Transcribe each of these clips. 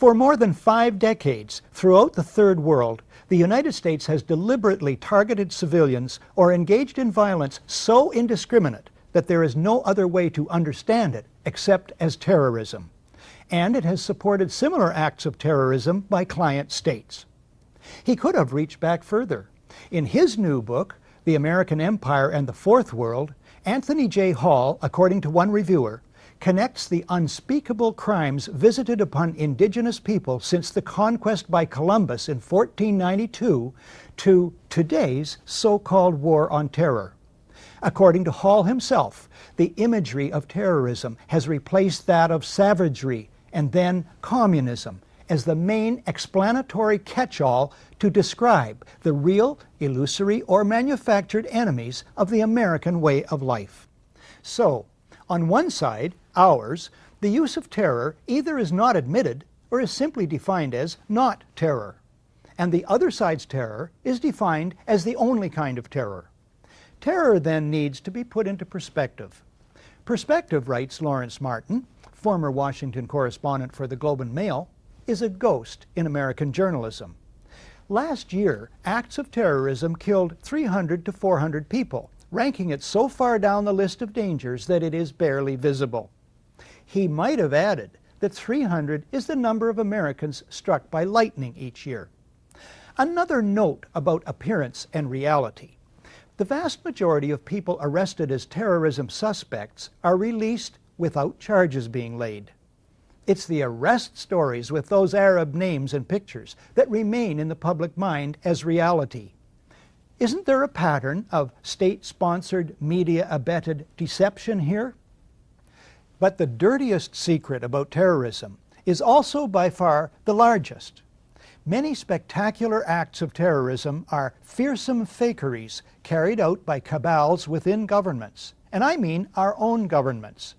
For more than five decades, throughout the Third World, the United States has deliberately targeted civilians or engaged in violence so indiscriminate that there is no other way to understand it except as terrorism. And it has supported similar acts of terrorism by client states. He could have reached back further. In his new book, The American Empire and the Fourth World, Anthony J. Hall, according to one reviewer, connects the unspeakable crimes visited upon indigenous people since the conquest by Columbus in 1492 to today's so-called war on terror. According to Hall himself, the imagery of terrorism has replaced that of savagery and then communism as the main explanatory catch-all to describe the real, illusory, or manufactured enemies of the American way of life. So, on one side, ours, the use of terror either is not admitted or is simply defined as not terror. And the other side's terror is defined as the only kind of terror. Terror then needs to be put into perspective. Perspective, writes Lawrence Martin, former Washington correspondent for the Globe and Mail, is a ghost in American journalism. Last year, acts of terrorism killed 300 to 400 people, ranking it so far down the list of dangers that it is barely visible. He might have added that 300 is the number of Americans struck by lightning each year. Another note about appearance and reality. The vast majority of people arrested as terrorism suspects are released without charges being laid. It's the arrest stories with those Arab names and pictures that remain in the public mind as reality. Isn't there a pattern of state-sponsored, media-abetted deception here? But the dirtiest secret about terrorism is also by far the largest. Many spectacular acts of terrorism are fearsome fakeries carried out by cabals within governments, and I mean our own governments.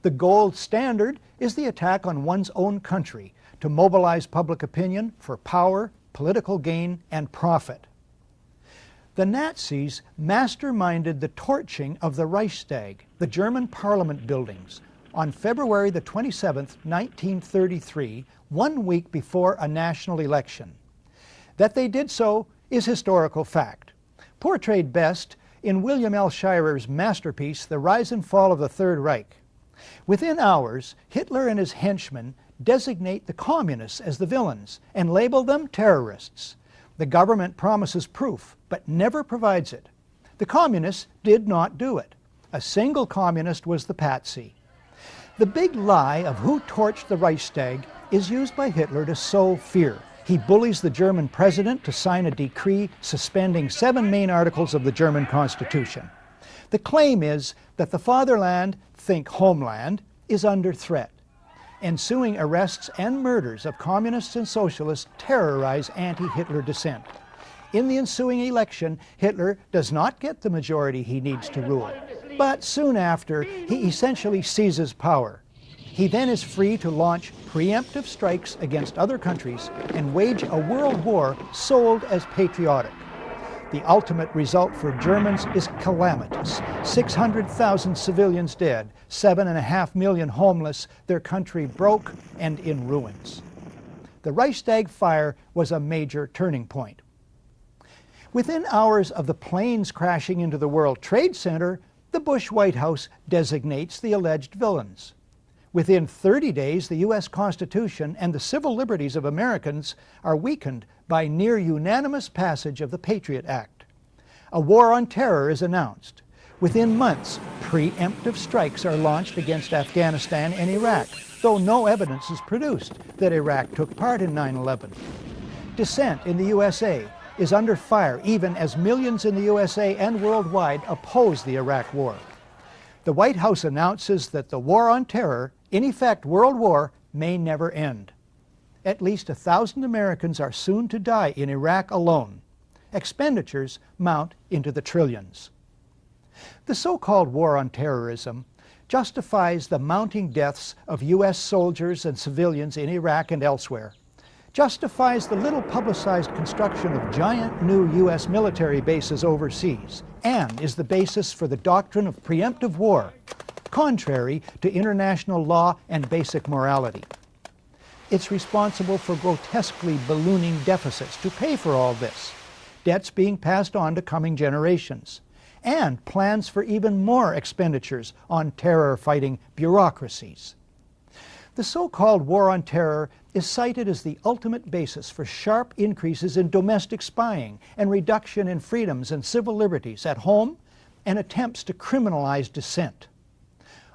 The gold standard is the attack on one's own country to mobilize public opinion for power, political gain, and profit. The Nazis masterminded the torching of the Reichstag, the German parliament buildings, on February the 27th, 1933, one week before a national election. That they did so is historical fact, portrayed best in William L. Shirer's masterpiece, The Rise and Fall of the Third Reich. Within hours, Hitler and his henchmen designate the communists as the villains and label them terrorists. The government promises proof, but never provides it. The communists did not do it. A single communist was the patsy. The big lie of who torched the Reichstag is used by Hitler to sow fear. He bullies the German president to sign a decree suspending seven main articles of the German Constitution. The claim is that the fatherland, think homeland, is under threat. Ensuing arrests and murders of communists and socialists terrorize anti-Hitler dissent. In the ensuing election, Hitler does not get the majority he needs to rule. But soon after, he essentially seizes power. He then is free to launch preemptive strikes against other countries and wage a world war sold as patriotic. The ultimate result for Germans is calamitous. 600,000 civilians dead, 7.5 million homeless, their country broke and in ruins. The Reichstag fire was a major turning point. Within hours of the planes crashing into the World Trade Center, the Bush White House designates the alleged villains. Within 30 days, the U.S. Constitution and the civil liberties of Americans are weakened by near unanimous passage of the Patriot Act. A war on terror is announced. Within months, preemptive strikes are launched against Afghanistan and Iraq, though no evidence is produced that Iraq took part in 9-11. Dissent in the USA is under fire even as millions in the USA and worldwide oppose the Iraq War. The White House announces that the war on terror, in effect World War, may never end. At least a thousand Americans are soon to die in Iraq alone. Expenditures mount into the trillions. The so-called war on terrorism justifies the mounting deaths of U.S. soldiers and civilians in Iraq and elsewhere justifies the little publicized construction of giant new U.S. military bases overseas and is the basis for the doctrine of preemptive war, contrary to international law and basic morality. It's responsible for grotesquely ballooning deficits to pay for all this, debts being passed on to coming generations, and plans for even more expenditures on terror-fighting bureaucracies. The so-called war on terror is cited as the ultimate basis for sharp increases in domestic spying and reduction in freedoms and civil liberties at home and attempts to criminalize dissent.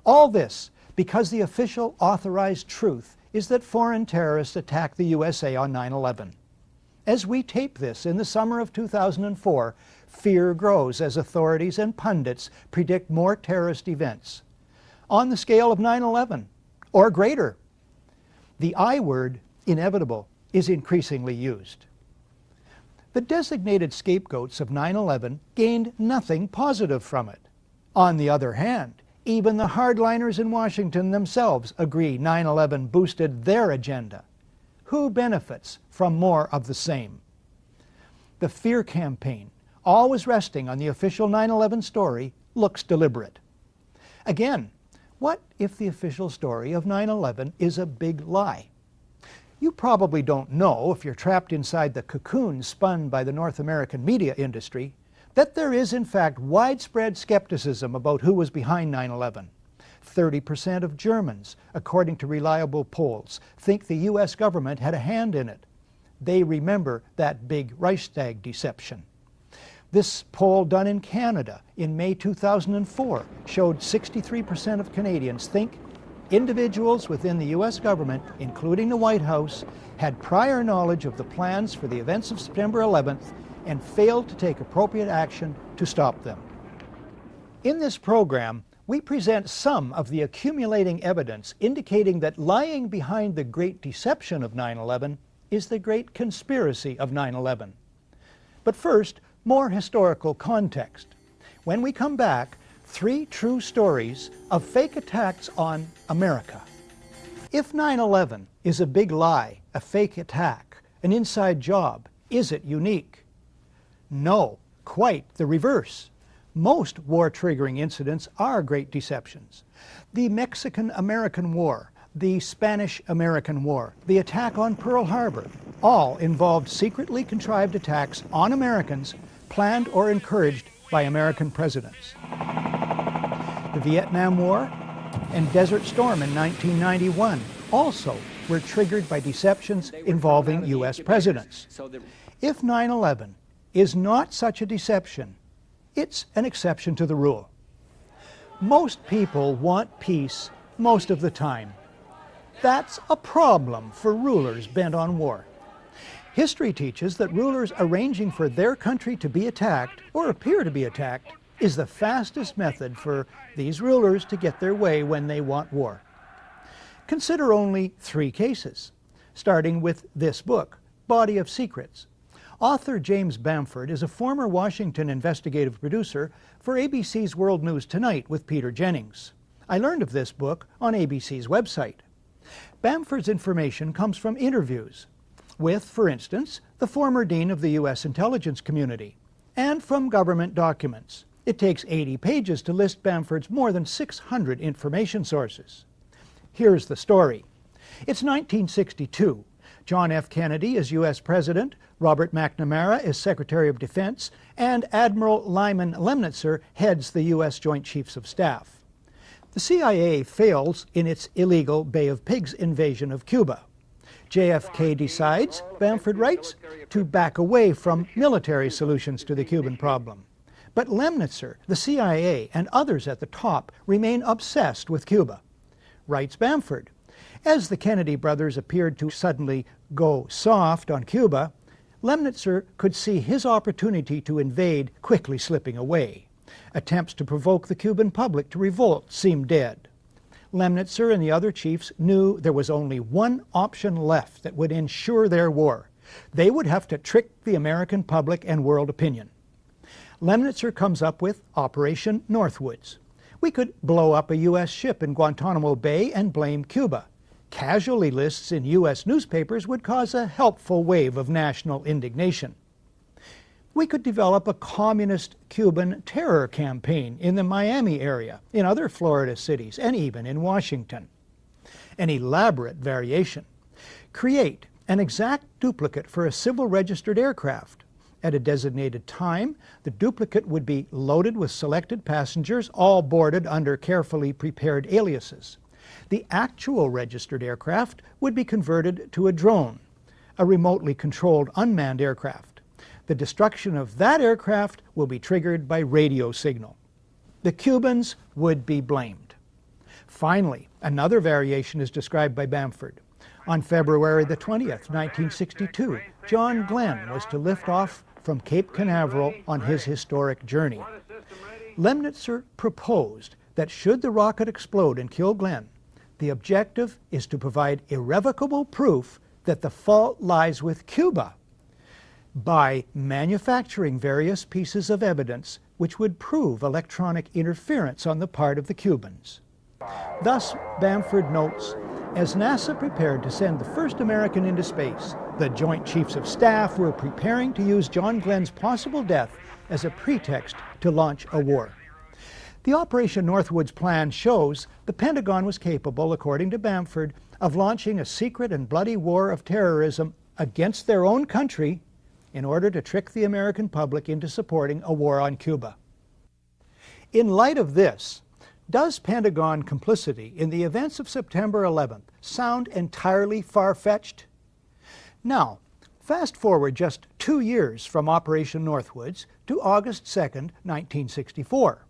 All this because the official authorized truth is that foreign terrorists attacked the USA on 9-11. As we tape this in the summer of 2004, fear grows as authorities and pundits predict more terrorist events on the scale of 9-11 or greater. The I word, inevitable, is increasingly used. The designated scapegoats of 9-11 gained nothing positive from it. On the other hand, even the hardliners in Washington themselves agree 9-11 boosted their agenda. Who benefits from more of the same? The fear campaign, always resting on the official 9-11 story, looks deliberate. Again, what if the official story of 9-11 is a big lie? You probably don't know, if you're trapped inside the cocoon spun by the North American media industry, that there is in fact widespread skepticism about who was behind 9-11. 30% of Germans, according to reliable polls, think the U.S. government had a hand in it. They remember that big Reichstag deception. This poll done in Canada in May 2004 showed 63% of Canadians think individuals within the U.S. government, including the White House, had prior knowledge of the plans for the events of September 11th and failed to take appropriate action to stop them. In this program, we present some of the accumulating evidence indicating that lying behind the great deception of 9-11 is the great conspiracy of 9-11. But first, more historical context. When we come back, three true stories of fake attacks on America. If 9-11 is a big lie, a fake attack, an inside job, is it unique? No, quite the reverse. Most war-triggering incidents are great deceptions. The Mexican-American War, the Spanish-American War, the attack on Pearl Harbor, all involved secretly contrived attacks on Americans planned or encouraged by American presidents. The Vietnam War and Desert Storm in 1991 also were triggered by deceptions involving U.S. presidents. If 9-11 is not such a deception, it's an exception to the rule. Most people want peace most of the time. That's a problem for rulers bent on war. History teaches that rulers arranging for their country to be attacked, or appear to be attacked, is the fastest method for these rulers to get their way when they want war. Consider only three cases, starting with this book, Body of Secrets. Author James Bamford is a former Washington investigative producer for ABC's World News Tonight with Peter Jennings. I learned of this book on ABC's website. Bamford's information comes from interviews, with, for instance, the former dean of the U.S. intelligence community, and from government documents. It takes 80 pages to list Bamford's more than 600 information sources. Here's the story. It's 1962. John F. Kennedy is U.S. President, Robert McNamara is Secretary of Defense, and Admiral Lyman Lemnitzer heads the U.S. Joint Chiefs of Staff. The CIA fails in its illegal Bay of Pigs invasion of Cuba. JFK decides, Bamford writes, to back away from military solutions to the Cuban problem. But Lemnitzer, the CIA, and others at the top remain obsessed with Cuba. Writes Bamford, as the Kennedy brothers appeared to suddenly go soft on Cuba, Lemnitzer could see his opportunity to invade quickly slipping away. Attempts to provoke the Cuban public to revolt seemed dead. Lemnitzer and the other chiefs knew there was only one option left that would ensure their war. They would have to trick the American public and world opinion. Lemnitzer comes up with Operation Northwoods. We could blow up a U.S. ship in Guantanamo Bay and blame Cuba. Casualty lists in U.S. newspapers would cause a helpful wave of national indignation we could develop a communist Cuban terror campaign in the Miami area, in other Florida cities, and even in Washington. An elaborate variation. Create an exact duplicate for a civil registered aircraft. At a designated time, the duplicate would be loaded with selected passengers, all boarded under carefully prepared aliases. The actual registered aircraft would be converted to a drone, a remotely controlled unmanned aircraft. The destruction of that aircraft will be triggered by radio signal. The Cubans would be blamed. Finally, another variation is described by Bamford. On February the 20th, 1962, John Glenn was to lift off from Cape Canaveral on his historic journey. Lemnitzer proposed that should the rocket explode and kill Glenn, the objective is to provide irrevocable proof that the fault lies with Cuba by manufacturing various pieces of evidence which would prove electronic interference on the part of the Cubans. Thus, Bamford notes, as NASA prepared to send the first American into space, the Joint Chiefs of Staff were preparing to use John Glenn's possible death as a pretext to launch a war. The Operation Northwoods plan shows the Pentagon was capable, according to Bamford, of launching a secret and bloody war of terrorism against their own country in order to trick the American public into supporting a war on Cuba. In light of this, does Pentagon complicity in the events of September 11th sound entirely far-fetched? Now, fast forward just two years from Operation Northwoods to August 2, 1964.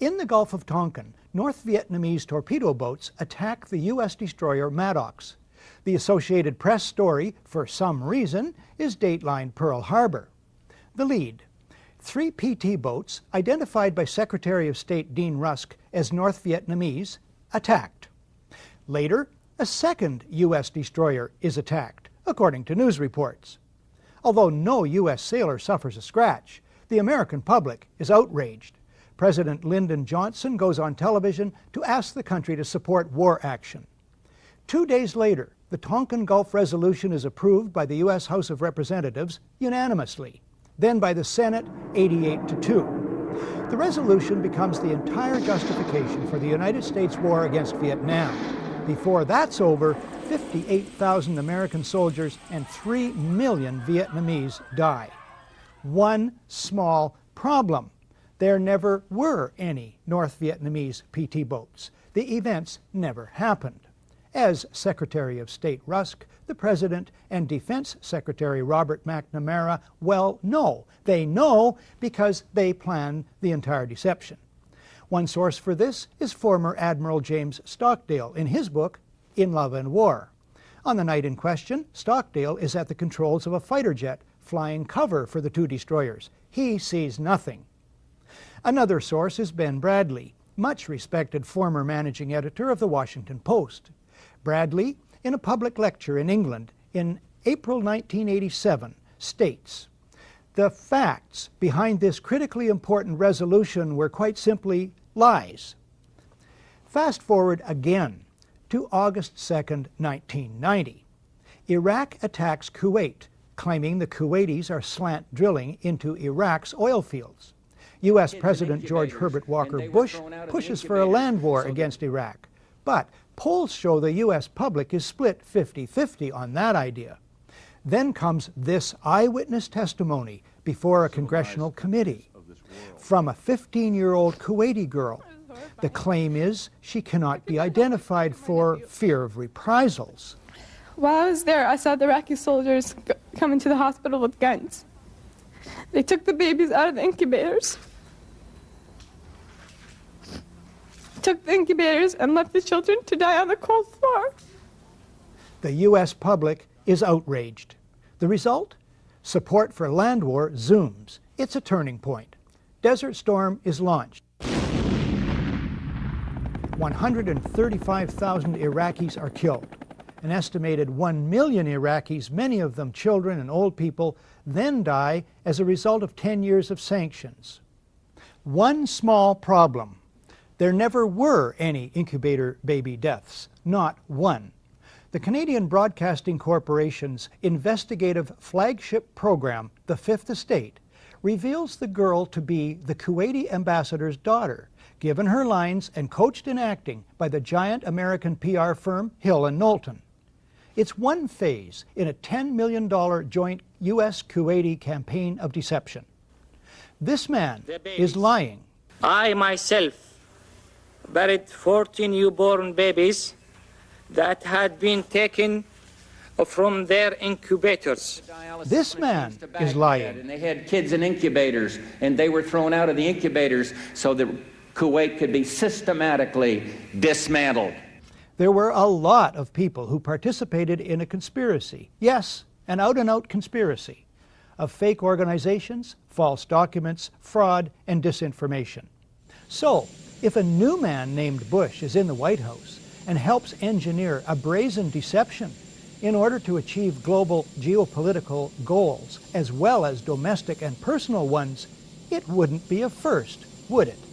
In the Gulf of Tonkin, North Vietnamese torpedo boats attack the U.S. destroyer Maddox. The Associated Press story, for some reason, is Dateline Pearl Harbor. The lead, Three PT boats, identified by Secretary of State Dean Rusk as North Vietnamese, attacked. Later, a second U.S. destroyer is attacked, according to news reports. Although no U.S. sailor suffers a scratch, the American public is outraged. President Lyndon Johnson goes on television to ask the country to support war action. Two days later, the Tonkin Gulf Resolution is approved by the U.S. House of Representatives unanimously then by the Senate 88 to 2. The resolution becomes the entire justification for the United States war against Vietnam. Before that's over, 58,000 American soldiers and 3 million Vietnamese die. One small problem. There never were any North Vietnamese PT boats. The events never happened. As Secretary of State Rusk the President and Defense Secretary Robert McNamara well know. They know because they planned the entire deception. One source for this is former Admiral James Stockdale in his book, In Love and War. On the night in question, Stockdale is at the controls of a fighter jet flying cover for the two destroyers. He sees nothing. Another source is Ben Bradlee, much respected former managing editor of the Washington Post. Bradlee in a public lecture in England in April 1987 states, the facts behind this critically important resolution were quite simply lies. Fast forward again to August 2, 1990. Iraq attacks Kuwait, claiming the Kuwaitis are slant drilling into Iraq's oil fields. U.S. President George Herbert Walker Bush pushes for a land war against Iraq. But Polls show the U.S. public is split 50-50 on that idea. Then comes this eyewitness testimony before a congressional committee from a 15-year-old Kuwaiti girl. The claim is she cannot be identified for fear of reprisals. While I was there, I saw the Iraqi soldiers come into the hospital with guns. They took the babies out of the incubators took the incubators and left the children to die on the cold floor. The U.S. public is outraged. The result? Support for land war zooms. It's a turning point. Desert Storm is launched. 135,000 Iraqis are killed. An estimated 1 million Iraqis, many of them children and old people, then die as a result of 10 years of sanctions. One small problem there never were any incubator baby deaths, not one. The Canadian Broadcasting Corporation's investigative flagship program, The Fifth Estate, reveals the girl to be the Kuwaiti ambassador's daughter, given her lines and coached in acting by the giant American PR firm Hill and Knowlton. It's one phase in a $10 million joint U.S.-Kuwaiti campaign of deception. This man is lying. I myself buried 14 newborn babies that had been taken from their incubators. This man is lying. And they had kids in incubators, and they were thrown out of the incubators so that Kuwait could be systematically dismantled. There were a lot of people who participated in a conspiracy. Yes, an out-and-out conspiracy of fake organizations, false documents, fraud, and disinformation. So, if a new man named Bush is in the White House and helps engineer a brazen deception in order to achieve global geopolitical goals, as well as domestic and personal ones, it wouldn't be a first, would it?